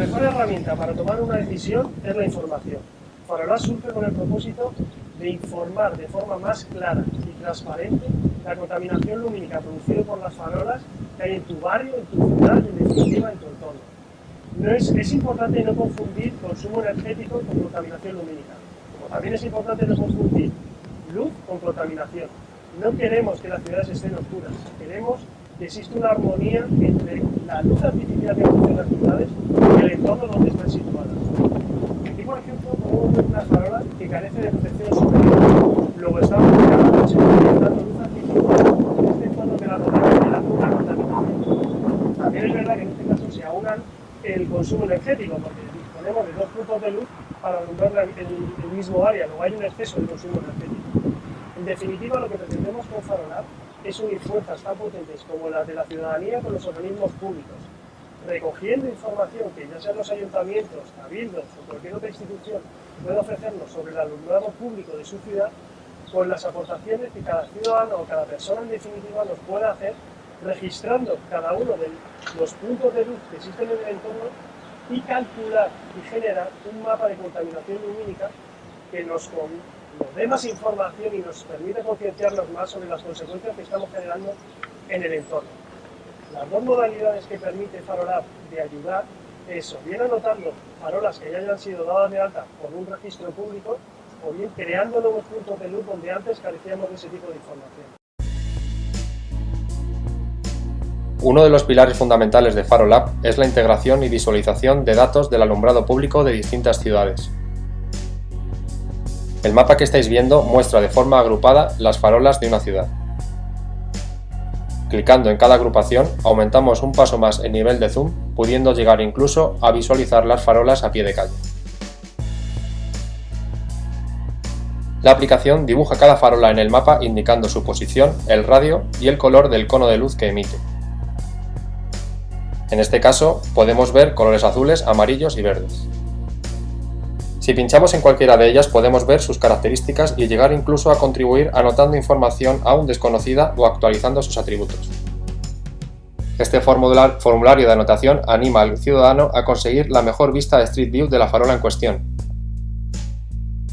mejor herramienta para tomar una decisión es la información. Farola surge con el propósito de informar de forma más clara y transparente la contaminación lumínica producida por las farolas que hay en tu barrio, en tu ciudad y en definitiva en tu entorno. No es, es importante no confundir consumo energético con contaminación lumínica. Como también es importante no confundir luz con contaminación. No queremos que las ciudades estén oscuras, queremos que exista una armonía entre la luz artificial que producen las ciudades y el entorno donde están situadas. Aquí, por ejemplo, podemos ver una farola que carece de protección superior. Luego estamos cada noche dando luz artificial este entorno que la rodea, generando una contaminación. También es verdad que en este caso se aunan el consumo energético, porque disponemos de dos puntos de luz para alumbrar el, el mismo área, luego hay un exceso de consumo energético. En definitiva, lo que pretendemos con Farolar es unir fuerzas tan potentes como las de la ciudadanía con los organismos públicos, recogiendo información que ya sean los ayuntamientos, cabildos o cualquier otra institución pueda ofrecernos sobre el alumnado público de su ciudad, con las aportaciones que cada ciudadano o cada persona en definitiva nos pueda hacer registrando cada uno de los puntos de luz que existen en el entorno y calcular y generar un mapa de contaminación lumínica que nos, nos dé más información y nos permite concienciarnos más sobre las consecuencias que estamos generando en el entorno. Las dos modalidades que permite Farolab de ayudar es o bien anotando farolas que ya hayan sido dadas de alta por un registro público o bien creando nuevos puntos de luz donde antes carecíamos de ese tipo de información. Uno de los pilares fundamentales de FaroLab es la integración y visualización de datos del alumbrado público de distintas ciudades. El mapa que estáis viendo muestra de forma agrupada las farolas de una ciudad. Clicando en cada agrupación aumentamos un paso más el nivel de zoom, pudiendo llegar incluso a visualizar las farolas a pie de calle. La aplicación dibuja cada farola en el mapa indicando su posición, el radio y el color del cono de luz que emite. En este caso podemos ver colores azules, amarillos y verdes. Si pinchamos en cualquiera de ellas podemos ver sus características y llegar incluso a contribuir anotando información aún desconocida o actualizando sus atributos. Este formulario de anotación anima al ciudadano a conseguir la mejor vista de Street View de la farola en cuestión,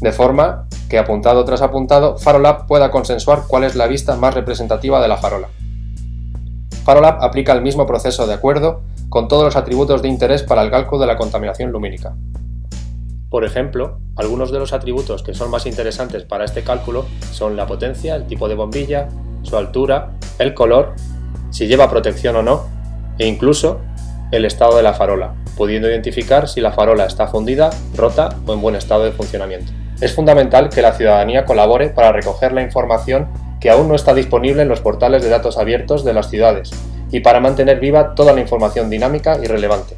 de forma que apuntado tras apuntado, Farolab pueda consensuar cuál es la vista más representativa de la farola. Farolab aplica el mismo proceso de acuerdo con todos los atributos de interés para el cálculo de la contaminación lumínica. Por ejemplo, algunos de los atributos que son más interesantes para este cálculo son la potencia, el tipo de bombilla, su altura, el color, si lleva protección o no, e incluso el estado de la farola, pudiendo identificar si la farola está fundida, rota o en buen estado de funcionamiento. Es fundamental que la ciudadanía colabore para recoger la información que aún no está disponible en los portales de datos abiertos de las ciudades y para mantener viva toda la información dinámica y relevante.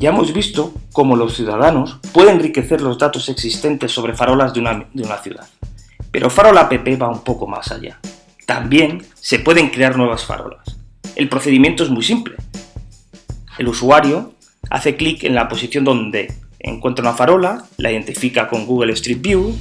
Ya hemos visto cómo los ciudadanos pueden enriquecer los datos existentes sobre farolas de una, ciudad. Pero Farola app va un poco más allá. También se pueden crear nuevas farolas. El procedimiento es muy simple. El usuario hace clic en la posición donde encuentra una farola, la identifica con Google Street View,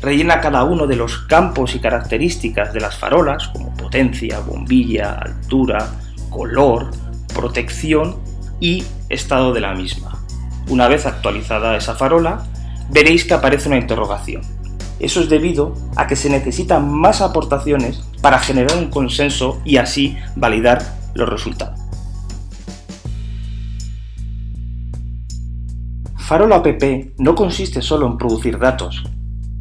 rellena cada uno de los campos y características de las farolas, como potencia, bombilla, altura, color, protección y estado de la misma. Una vez actualizada esa farola, veréis que aparece una interrogación. Eso es debido a que se necesitan más aportaciones para generar un consenso y así validar los resultados. Farola app no consiste solo en producir datos,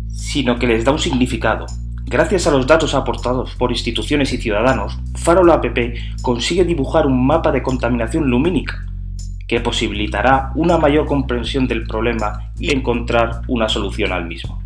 sino que les da un significado. Gracias a los datos aportados por instituciones y ciudadanos, Farola app consigue dibujar un mapa de contaminación lumínica, que posibilitará una mayor comprensión del problema y encontrar una solución al mismo.